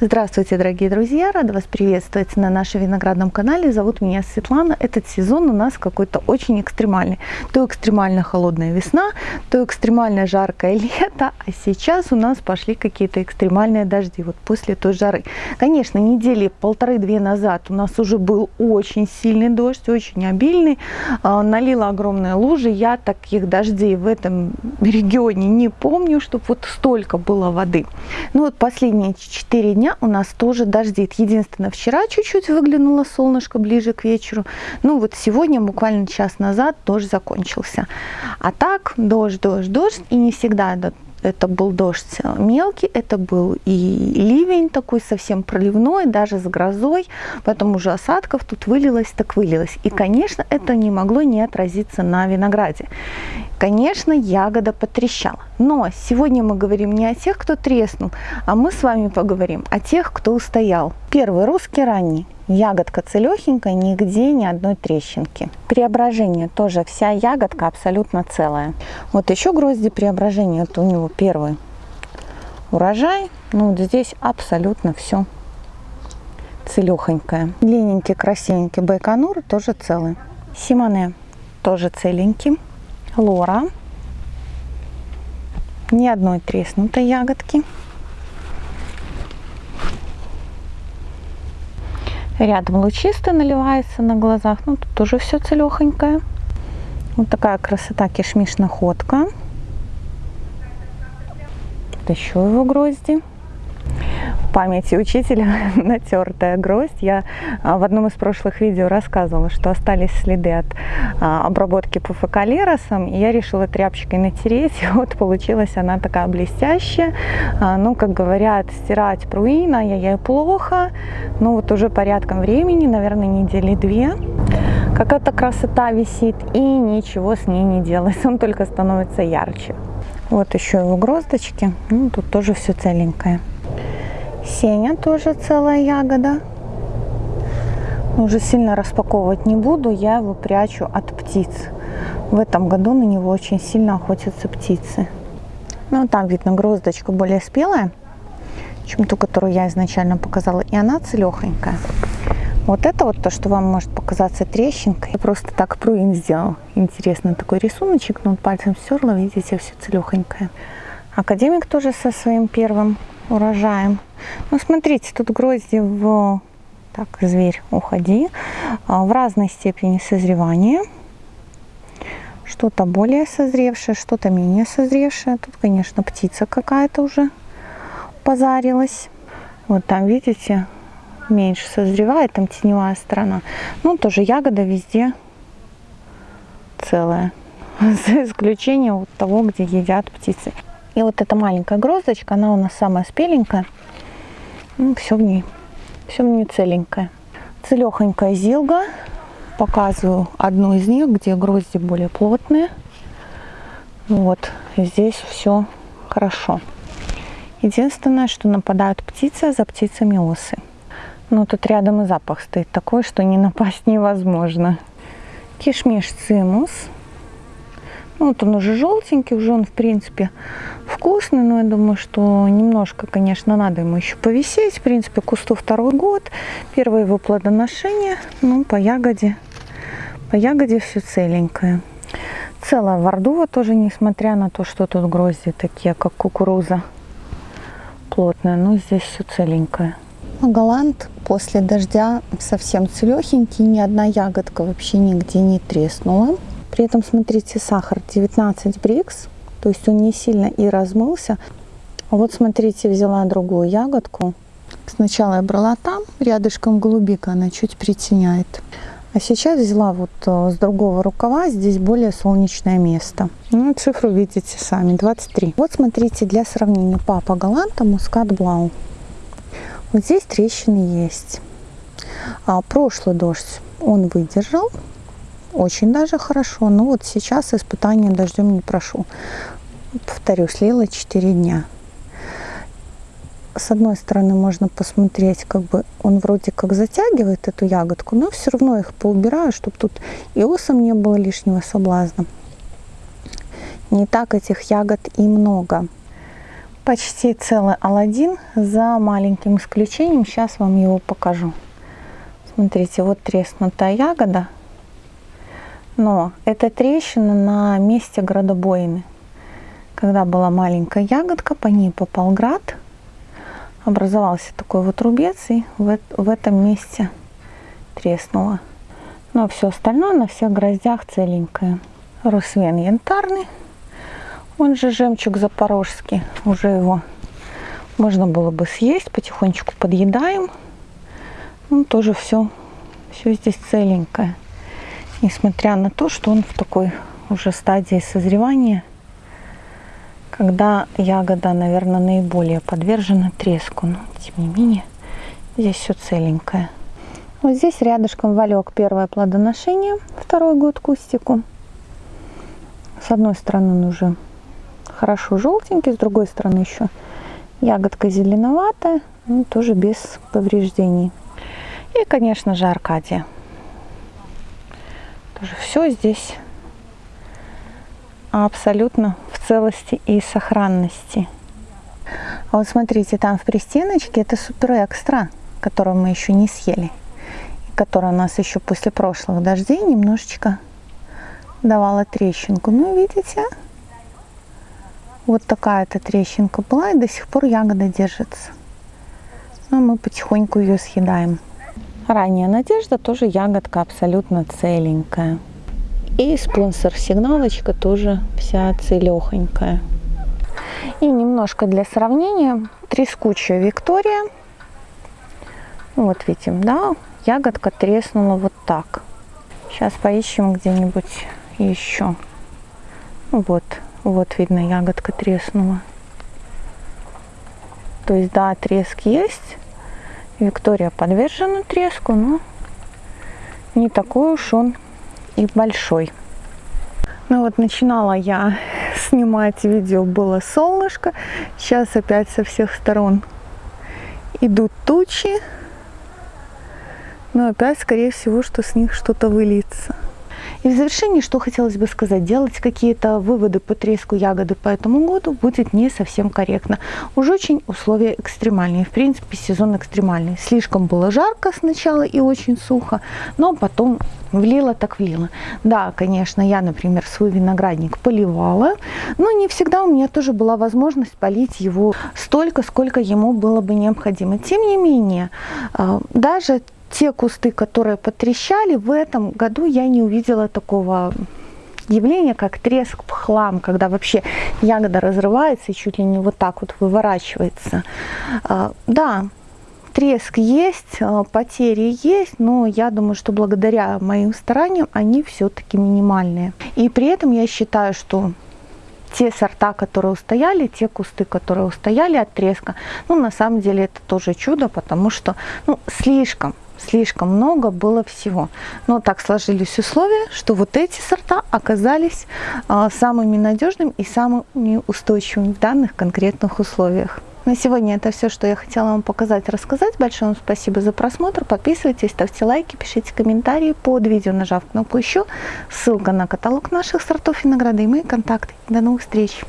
Здравствуйте, дорогие друзья! Рада вас приветствовать на нашем виноградном канале. Зовут меня Светлана. Этот сезон у нас какой-то очень экстремальный. То экстремально холодная весна, то экстремально жаркое лето, а сейчас у нас пошли какие-то экстремальные дожди, вот после той жары. Конечно, недели полторы-две назад у нас уже был очень сильный дождь, очень обильный, а, налила огромные лужи. Я таких дождей в этом регионе не помню, чтобы вот столько было воды. Ну вот последние 4 дня у нас тоже дождит. Единственное, вчера чуть-чуть выглянуло солнышко ближе к вечеру. Ну вот сегодня, буквально час назад, дождь закончился. А так, дождь, дождь, дождь. И не всегда это это был дождь мелкий, это был и ливень такой совсем проливной, даже с грозой, поэтому уже осадков тут вылилось, так вылилось. И, конечно, это не могло не отразиться на винограде. Конечно, ягода потрещала. Но сегодня мы говорим не о тех, кто треснул, а мы с вами поговорим о тех, кто устоял. Первый русский ранний. Ягодка целехенькая, нигде ни одной трещинки. Преображение тоже, вся ягодка абсолютно целая. Вот еще грозди преображения, это у него первый урожай. Ну вот здесь абсолютно все целехонькое. Длинненький, красивенький байконур тоже целый. Симоне тоже целенький. Лора. Ни одной треснутой ягодки. Рядом лучистый наливается на глазах. Ну, тут тоже все целехонькое. Вот такая красота кишмиш находка. Вот еще его грозди памяти учителя натертая гроздь. Я а, в одном из прошлых видео рассказывала, что остались следы от а, обработки пуфокалеросом, и я решила тряпочкой натереть, и вот получилась она такая блестящая. А, ну, как говорят, стирать пруина, я ей плохо, ну вот уже порядком времени, наверное, недели две. Какая-то красота висит, и ничего с ней не делается, он только становится ярче. Вот еще его гроздочки, ну, тут тоже все целенькое. Сеня тоже целая ягода. Уже сильно распаковывать не буду, я его прячу от птиц. В этом году на него очень сильно охотятся птицы. Ну, там видно гроздочка более спелая, чем ту, которую я изначально показала. И она целехонькая. Вот это вот то, что вам может показаться трещинкой. Я просто так пруин сделал. Интересный такой рисуночек, но пальцем стерла, видите, все целехонькое. Академик тоже со своим первым урожаем. Ну, смотрите, тут грозди в... Так, зверь, уходи. А, в разной степени созревания. Что-то более созревшее, что-то менее созревшее. Тут, конечно, птица какая-то уже позарилась. Вот там, видите, меньше созревает, там теневая сторона. Ну, тоже ягода везде целая. За исключением вот того, где едят птицы. И вот эта маленькая гроздочка, она у нас самая спеленькая. Ну, все в ней, все в ней целенькое. Целехонькая зилга. Показываю одну из них, где грозди более плотные. Вот, здесь все хорошо. Единственное, что нападают птицы, а за птицами осы. Но тут рядом и запах стоит такой, что не напасть невозможно. Кишмиш цимус ну, вот он уже желтенький, уже он, в принципе, вкусный, но я думаю, что немножко, конечно, надо ему еще повисеть. В принципе, кусту второй год, первое его плодоношение, ну, по ягоде, по ягоде все целенькое. Целая вордува тоже, несмотря на то, что тут грозди такие, как кукуруза плотная, но здесь все целенькое. Голланд после дождя совсем целехенький, ни одна ягодка вообще нигде не треснула. При этом, смотрите, сахар 19 брикс, то есть он не сильно и размылся. Вот смотрите, взяла другую ягодку. Сначала я брала там, рядышком голубика, она чуть притеняет. А сейчас взяла вот э, с другого рукава, здесь более солнечное место. Ну, цифру видите сами, 23. Вот смотрите, для сравнения, папа Галанта, мускат блау. Вот здесь трещины есть. А прошлый дождь он выдержал, очень даже хорошо. Но вот сейчас испытания дождем не прошу. Повторю, слила 4 дня. С одной стороны можно посмотреть, как бы он вроде как затягивает эту ягодку, но все равно их поубираю, чтобы тут и осом не было лишнего соблазна. Не так этих ягод и много. почти целый Алладин за маленьким исключением. Сейчас вам его покажу. Смотрите, вот треснутая ягода. Но это трещина на месте градобоины. Когда была маленькая ягодка, по ней попал град. Образовался такой вот рубец и в, в этом месте треснуло. Но все остальное на всех гроздях целенькое. Русвен янтарный, он же жемчуг запорожский. Уже его можно было бы съесть, потихонечку подъедаем. Ну, тоже все, все здесь целенькое. Несмотря на то, что он в такой уже стадии созревания, когда ягода, наверное, наиболее подвержена треску. Но, тем не менее, здесь все целенькое. Вот здесь рядышком валек первое плодоношение, второй год кустику. С одной стороны он уже хорошо желтенький, с другой стороны еще ягодка зеленоватая, но тоже без повреждений. И, конечно же, Аркадия. Тоже все здесь абсолютно в целости и сохранности. А вот смотрите, там в пристеночке это супер экстра, которую мы еще не съели которая у нас еще после прошлых дождей немножечко давала трещинку. Ну, видите, вот такая-то трещинка была, и до сих пор ягода держится. Но мы потихоньку ее съедаем. Ранняя надежда тоже ягодка абсолютно целенькая. И спонсор сигналочка тоже вся целехонькая. И немножко для сравнения трескучая Виктория. Вот видим, да, ягодка треснула вот так. Сейчас поищем где-нибудь еще. Вот, вот видно, ягодка треснула. То есть, да, треск есть. Виктория подвержена треску, но не такой уж он и большой. Ну вот начинала я снимать видео, было солнышко. Сейчас опять со всех сторон идут тучи но опять, скорее всего, что с них что-то выльется. И в завершении, что хотелось бы сказать, делать какие-то выводы по треску ягоды по этому году будет не совсем корректно. Уж очень условия экстремальные, в принципе сезон экстремальный. Слишком было жарко сначала и очень сухо, но потом влило так влило. Да, конечно, я, например, свой виноградник поливала, но не всегда у меня тоже была возможность полить его столько, сколько ему было бы необходимо. Тем не менее, а, даже те кусты, которые потрещали, в этом году я не увидела такого явления, как треск хлам, когда вообще ягода разрывается и чуть ли не вот так вот выворачивается. А, да, треск есть, а, потери есть, но я думаю, что благодаря моим стараниям они все-таки минимальные. И при этом я считаю, что те сорта, которые устояли, те кусты, которые устояли от треска, ну, на самом деле это тоже чудо, потому что, ну, слишком слишком много было всего. Но так сложились условия, что вот эти сорта оказались а, самыми надежными и самыми устойчивыми в данных конкретных условиях. На сегодня это все, что я хотела вам показать, рассказать. Большое вам спасибо за просмотр. Подписывайтесь, ставьте лайки, пишите комментарии под видео, нажав кнопку «Еще». Ссылка на каталог наших сортов винограда и мои контакты. До новых встреч!